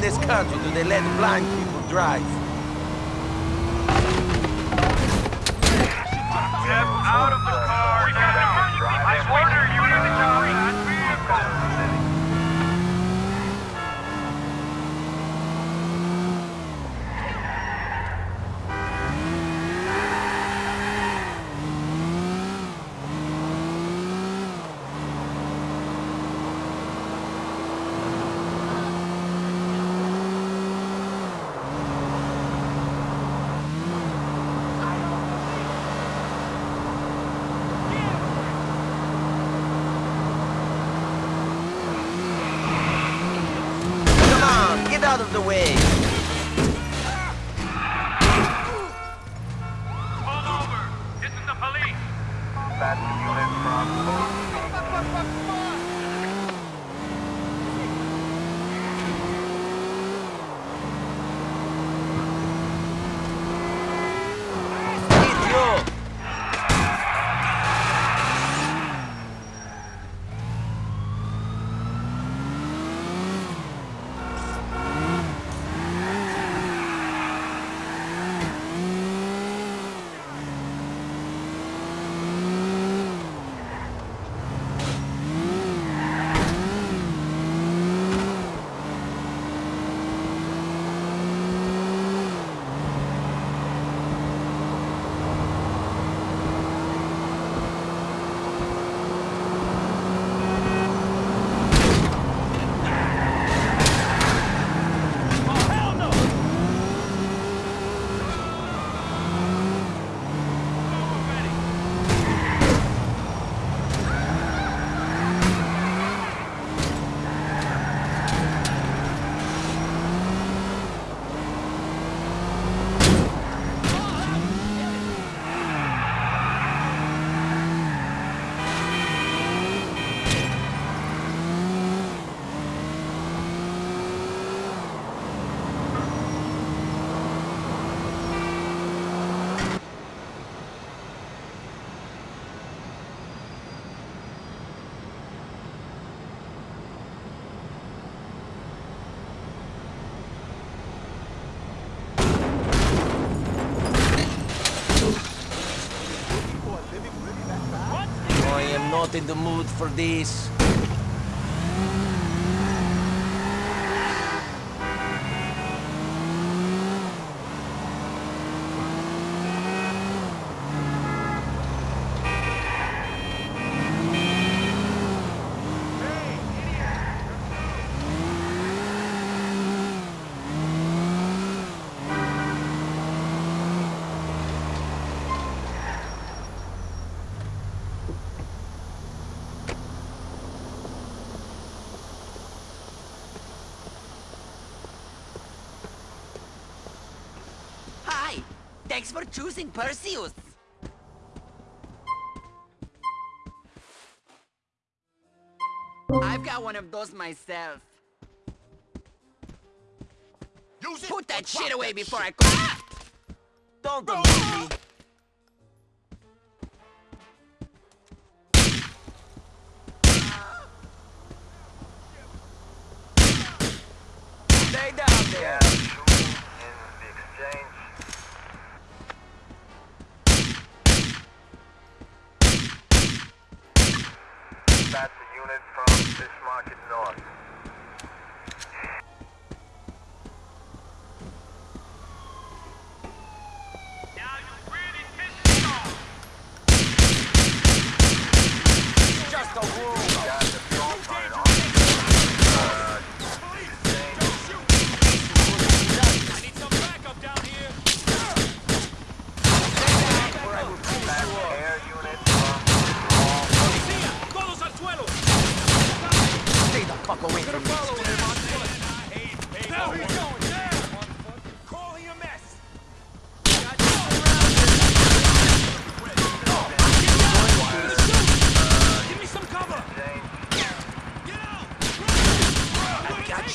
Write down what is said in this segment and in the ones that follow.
in this country do they let blind people drive? not in the mood for this. Thanks for choosing Perseus! I've got one of those myself. Use it Put that shit away that before shit. I... Ah! Don't believe me.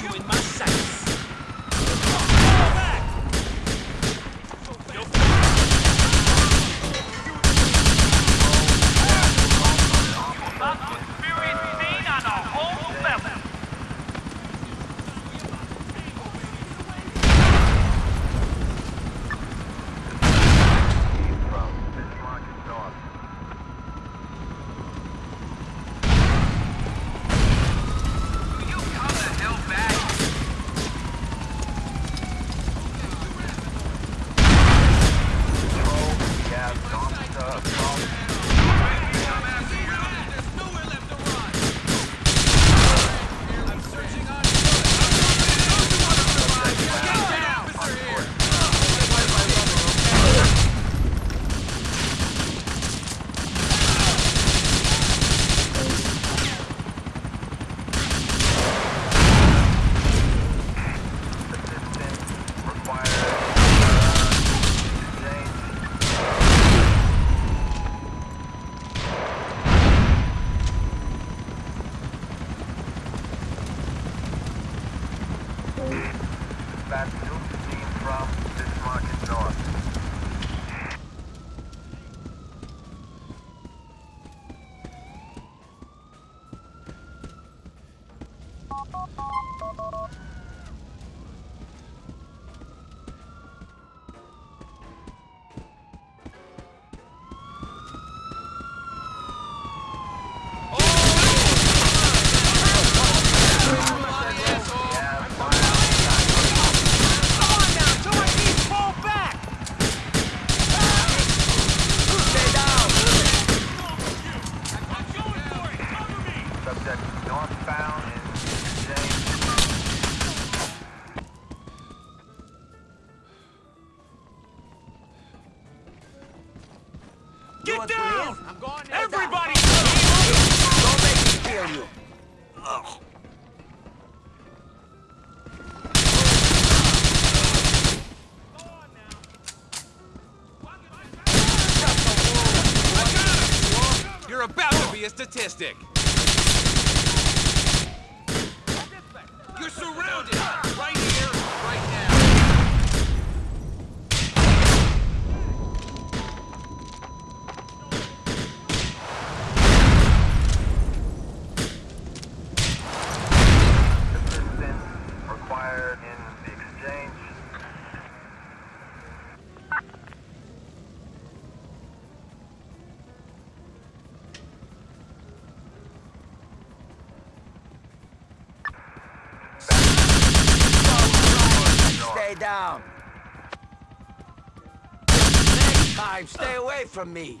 you in my sight. Get down! Everybody! Don't make me kill you. Ugh. You're about to be a statistic. time. Stay away from me.